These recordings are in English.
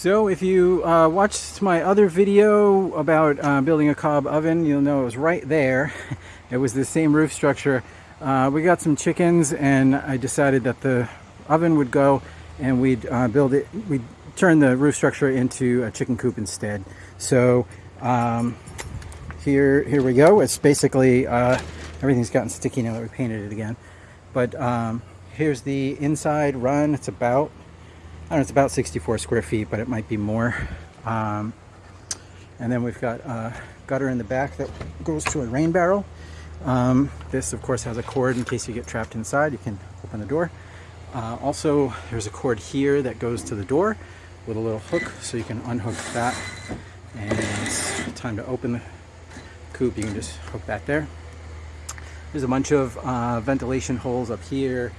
So if you uh, watched my other video about uh, building a cob oven, you'll know it was right there. It was the same roof structure. Uh, we got some chickens and I decided that the oven would go and we'd uh, build it, we'd turn the roof structure into a chicken coop instead. So um, here, here we go. It's basically, uh, everything's gotten sticky now that we painted it again. But um, here's the inside run. It's about Don't know, it's about 64 square feet, but it might be more. Um, and then we've got a gutter in the back that goes to a rain barrel. Um, this, of course, has a cord in case you get trapped inside. You can open the door. Uh, also, there's a cord here that goes to the door with a little hook, so you can unhook that. And it's time to open the coop. You can just hook that there. There's a bunch of uh, ventilation holes up here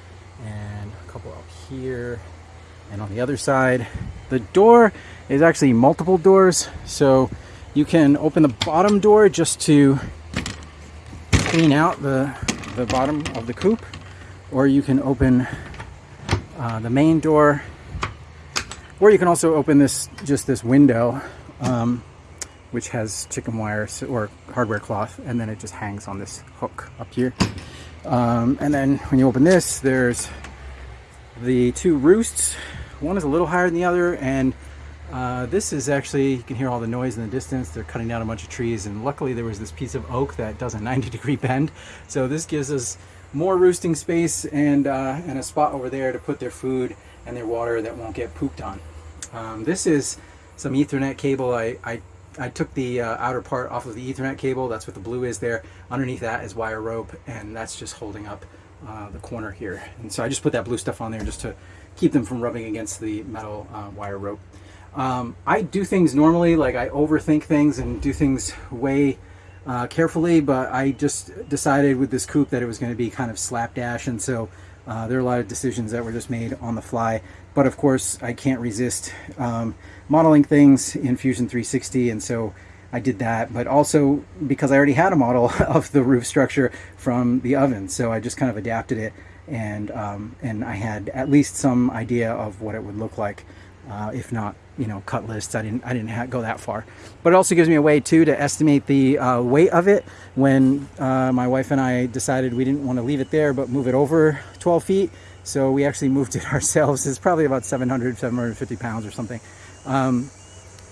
and a couple up here and on the other side the door is actually multiple doors so you can open the bottom door just to clean out the the bottom of the coop or you can open uh, the main door or you can also open this just this window um, which has chicken wire or hardware cloth and then it just hangs on this hook up here. Um, and then when you open this there's the two roosts one is a little higher than the other, and uh, this is actually, you can hear all the noise in the distance. They're cutting down a bunch of trees, and luckily there was this piece of oak that does a 90 degree bend. So this gives us more roosting space and, uh, and a spot over there to put their food and their water that won't get pooped on. Um, this is some ethernet cable. I, I, I took the uh, outer part off of the ethernet cable. That's what the blue is there. Underneath that is wire rope, and that's just holding up uh, the corner here. And so I just put that blue stuff on there just to keep them from rubbing against the metal uh, wire rope. Um, I do things normally, like I overthink things and do things way uh, carefully, but I just decided with this coop that it was going to be kind of slapdash, and so uh, there are a lot of decisions that were just made on the fly. But of course, I can't resist um, modeling things in Fusion 360, and so I did that. But also because I already had a model of the roof structure from the oven, so I just kind of adapted it and um, and I had at least some idea of what it would look like, uh, if not you know cut lists. I didn't I didn't go that far, but it also gives me a way too to estimate the uh, weight of it. When uh, my wife and I decided we didn't want to leave it there but move it over 12 feet, so we actually moved it ourselves. It's probably about 700 750 pounds or something. Um,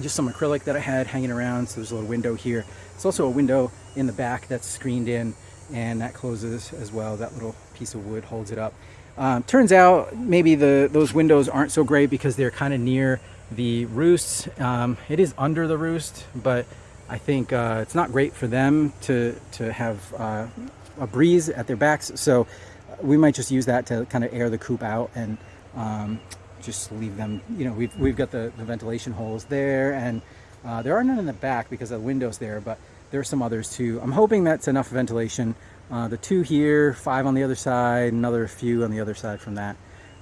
just some acrylic that I had hanging around. So there's a little window here. It's also a window in the back that's screened in and that closes as well. That little piece of wood holds it up. Um, turns out maybe the those windows aren't so great because they're kind of near the roosts. Um, it is under the roost, but I think uh, it's not great for them to, to have uh, a breeze at their backs. So we might just use that to kind of air the coop out and um, just leave them, you know, we've, we've got the, the ventilation holes there and uh, there are none in the back because of the windows there, but there are some others too. I'm hoping that's enough ventilation. Uh, the two here, five on the other side, another few on the other side from that.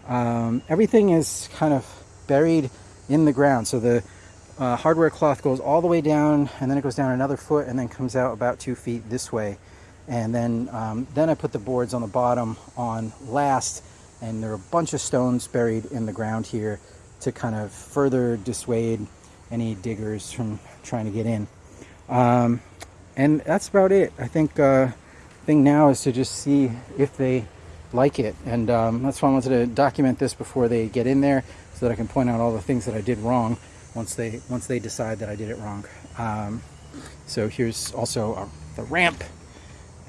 Um, everything is kind of buried in the ground. So the uh, hardware cloth goes all the way down and then it goes down another foot and then comes out about two feet this way. And then, um, then I put the boards on the bottom on last and there are a bunch of stones buried in the ground here to kind of further dissuade any diggers from trying to get in. Um, and that's about it. I think uh, thing now is to just see if they like it. And um, that's why I wanted to document this before they get in there so that I can point out all the things that I did wrong once they once they decide that I did it wrong. Um, so here's also uh, the ramp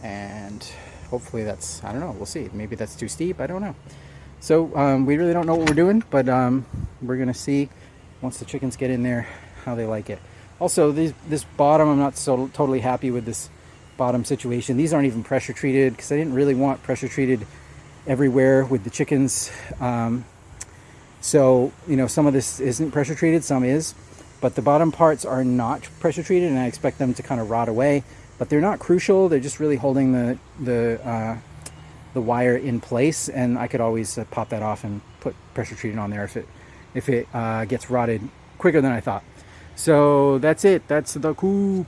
and hopefully that's, I don't know, we'll see. Maybe that's too steep, I don't know. So um, we really don't know what we're doing, but um, we're gonna see once the chickens get in there how they like it. Also, this, this bottom, I'm not so totally happy with this bottom situation. These aren't even pressure treated because I didn't really want pressure treated everywhere with the chickens. Um, so, you know, some of this isn't pressure treated, some is, but the bottom parts are not pressure treated and I expect them to kind of rot away, but they're not crucial. They're just really holding the, the, uh, the wire in place and I could always uh, pop that off and put pressure treated on there if it, if it uh, gets rotted quicker than I thought. So that's it. That's the coop.